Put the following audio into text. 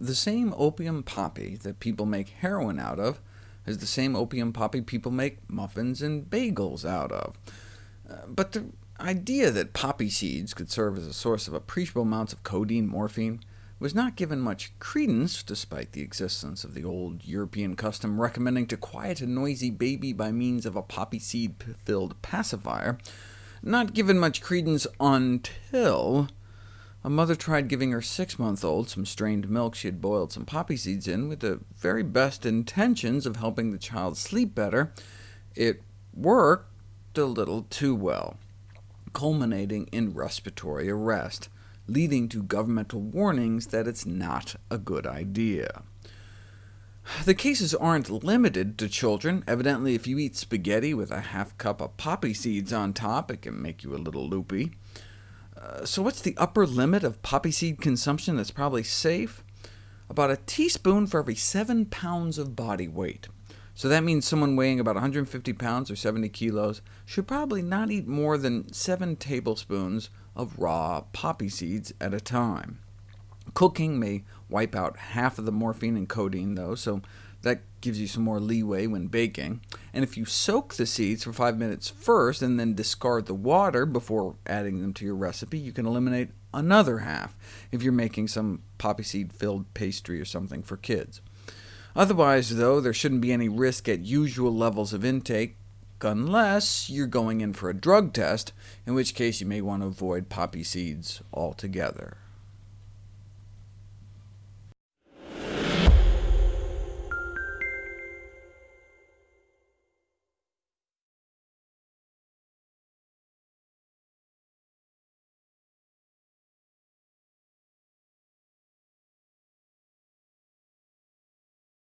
the same opium poppy that people make heroin out of is the same opium poppy people make muffins and bagels out of. Uh, but the idea that poppy seeds could serve as a source of appreciable amounts of codeine morphine was not given much credence, despite the existence of the old European custom recommending to quiet a noisy baby by means of a poppy seed-filled pacifier, not given much credence until a mother tried giving her six-month-old some strained milk she had boiled some poppy seeds in, with the very best intentions of helping the child sleep better. It worked a little too well, culminating in respiratory arrest leading to governmental warnings that it's not a good idea. The cases aren't limited to children. Evidently, if you eat spaghetti with a half cup of poppy seeds on top, it can make you a little loopy. So what's the upper limit of poppy seed consumption that's probably safe? About a teaspoon for every 7 pounds of body weight. So that means someone weighing about 150 pounds or 70 kilos should probably not eat more than 7 tablespoons of raw poppy seeds at a time. Cooking may wipe out half of the morphine and codeine, though, so that gives you some more leeway when baking. And if you soak the seeds for 5 minutes first, and then discard the water before adding them to your recipe, you can eliminate another half if you're making some poppy seed-filled pastry or something for kids. Otherwise, though, there shouldn't be any risk at usual levels of intake, unless you're going in for a drug test, in which case you may want to avoid poppy seeds altogether.